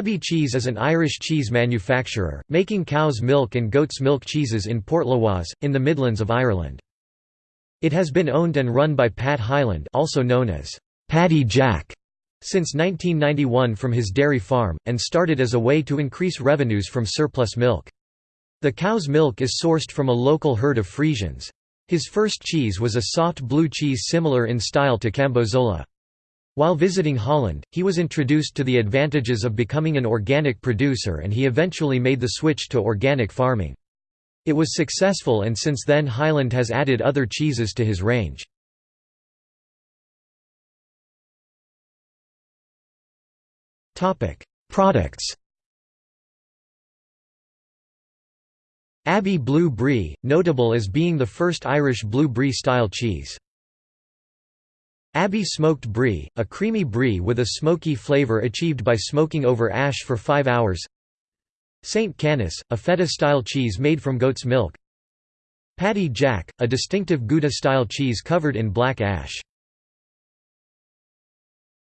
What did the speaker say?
Abbey Cheese is an Irish cheese manufacturer, making cow's milk and goat's milk cheeses in Portlaoise, in the Midlands of Ireland. It has been owned and run by Pat Hyland also known as Paddy Jack since 1991 from his dairy farm, and started as a way to increase revenues from surplus milk. The cow's milk is sourced from a local herd of Friesians. His first cheese was a soft blue cheese similar in style to Cambozola. While visiting Holland, he was introduced to the advantages of becoming an organic producer and he eventually made the switch to organic farming. It was successful and since then Hyland has added other cheeses to his range. Products Abbey Blue Brie, notable as being the first Irish blue brie style cheese. Abbey smoked brie, a creamy brie with a smoky flavour achieved by smoking over ash for 5 hours St. Canice, a feta-style cheese made from goat's milk Paddy Jack, a distinctive Gouda-style cheese covered in black ash